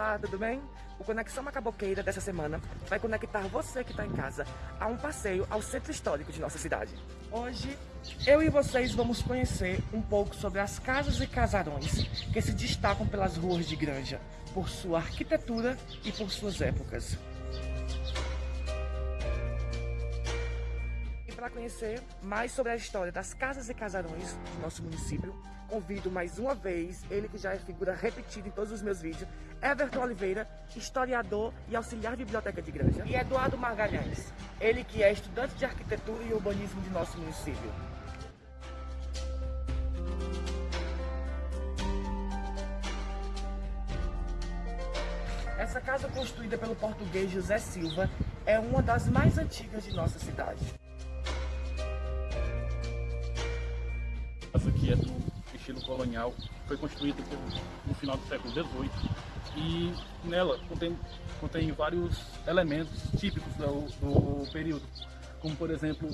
Olá, tudo bem? O Conexão Macaboqueira dessa semana vai conectar você que está em casa a um passeio ao centro histórico de nossa cidade. Hoje, eu e vocês vamos conhecer um pouco sobre as casas e casarões que se destacam pelas ruas de Granja, por sua arquitetura e por suas épocas. Para conhecer mais sobre a história das casas e casarões do nosso município, convido mais uma vez, ele que já é figura repetida em todos os meus vídeos, Everton Oliveira, historiador e auxiliar de biblioteca de Granja, e Eduardo Margalhães, ele que é estudante de arquitetura e urbanismo de nosso município. Essa casa construída pelo português José Silva é uma das mais antigas de nossa cidade. Essa aqui é do estilo colonial, foi construída no final do século XVIII e nela contém, contém vários elementos típicos do, do período, como por exemplo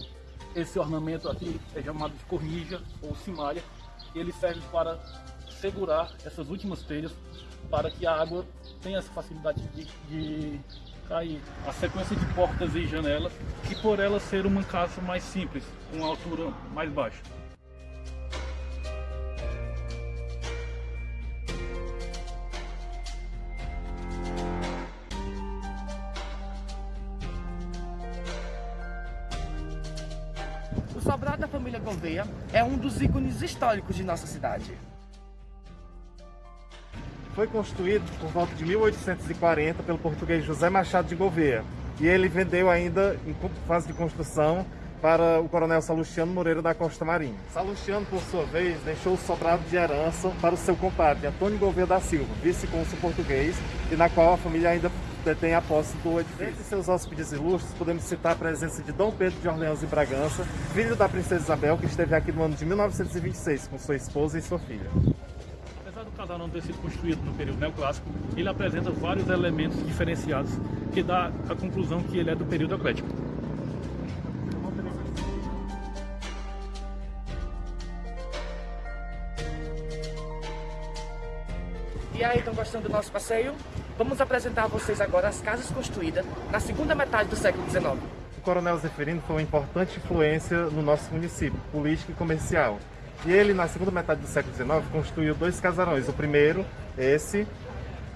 esse ornamento aqui é chamado de cornija ou cimalha, e ele serve para segurar essas últimas telhas para que a água tenha essa facilidade de, de cair. A sequência de portas e janelas, e por ela ser uma casa mais simples, com altura mais baixa. Sobrado da família Gouveia é um dos ícones históricos de nossa cidade. Foi construído por volta de 1840 pelo português José Machado de Gouveia e ele vendeu ainda em fase de construção para o coronel Salustiano Moreira da Costa Marinha. Salustiano, por sua vez, deixou o sobrado de herança para o seu compadre Antônio Gouveia da Silva, vice-cônsul português, e na qual a família ainda detém a posse do edifício. Entre seus hóspedes ilustres, podemos citar a presença de Dom Pedro de Orleans e Bragança, filho da princesa Isabel, que esteve aqui no ano de 1926 com sua esposa e sua filha. Apesar do casal não ter sido construído no período neoclássico, ele apresenta vários elementos diferenciados que dá a conclusão que ele é do período eclético. E aí, estão gostando do nosso passeio? Vamos apresentar a vocês agora as casas construídas na segunda metade do século XIX. O Coronel Zeferino foi uma importante influência no nosso município, político e comercial. E ele, na segunda metade do século XIX, construiu dois casarões. O primeiro, esse,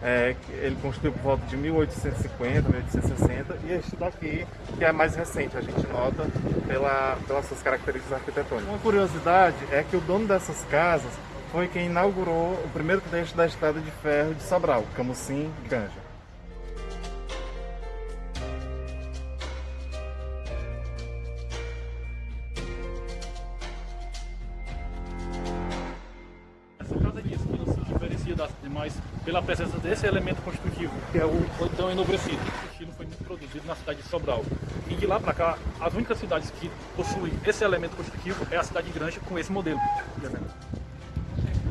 é, ele construiu por volta de 1850, 1860, e este daqui, que é mais recente, a gente nota pela, pelas suas características arquitetônicas. Uma curiosidade é que o dono dessas casas foi quem inaugurou o primeiro trecho da estrada de ferro de Sobral, diferencia das demais pela presença desse elemento construtivo, que é o então enobrecido. O estilo foi muito produzido na cidade de Sobral. E de lá para cá, as únicas cidades que possuem esse elemento construtivo é a cidade de Granja com esse modelo de elemento.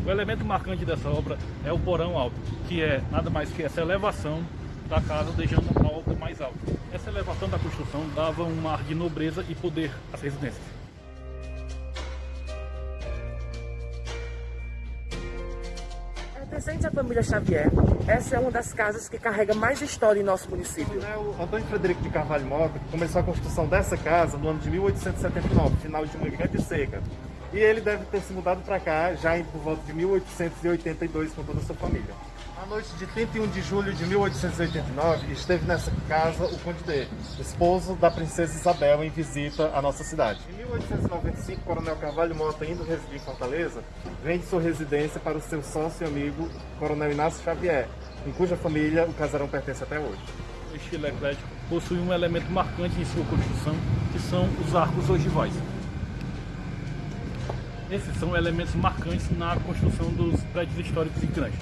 O elemento marcante dessa obra é o porão alto, que é nada mais que essa elevação da casa, deixando a obra mais alta. Essa elevação da construção dava um ar de nobreza e poder às residências. Pertencente à família Xavier, essa é uma das casas que carrega mais história em nosso município. O Antônio Frederico de Carvalho Mota começou a construção dessa casa no ano de 1879, final de uma grande seca. E ele deve ter se mudado para cá já em, por volta de 1882 com toda a sua família. Na noite de 31 de julho de 1889, esteve nessa casa o Conde D, esposo da princesa Isabel, em visita à nossa cidade. Em 1895, o Coronel Carvalho Mota, indo residir em Fortaleza, vende sua residência para o seu sócio e amigo, Coronel Inácio Xavier, em cuja família o casarão pertence até hoje. O estilo eclético possui um elemento marcante em sua construção, que são os arcos ogivais. Esses são elementos marcantes na construção dos prédios históricos em Grande.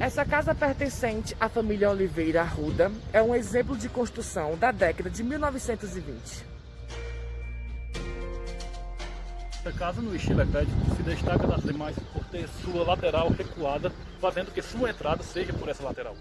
Essa casa pertencente à família Oliveira Arruda é um exemplo de construção da década de 1920. Esta casa no estilo eclético se destaca das demais por ter sua lateral recuada, fazendo que sua entrada seja por essa lateral.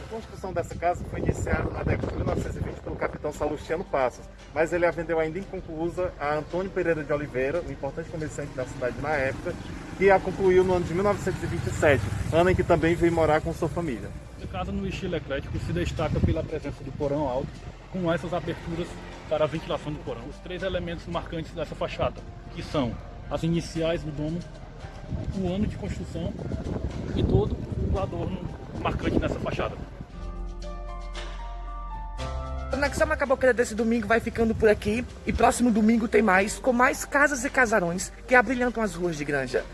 A construção dessa casa foi iniciada na década de 1920 pelo capitão Salustiano Passos, mas ele a vendeu ainda inconclusa a Antônio Pereira de Oliveira, um importante comerciante da cidade na época, que a concluiu no ano de 1927, ano em que também veio morar com sua família. Casa no estilo eclético se destaca pela presença do porão alto, com essas aberturas para a ventilação do porão. Os três elementos marcantes dessa fachada, que são as iniciais do domo, o ano de construção e todo o adorno marcante nessa fachada. A Conexão Macaboqueira desse domingo vai ficando por aqui e próximo domingo tem mais, com mais casas e casarões que abrilhantam as ruas de Granja.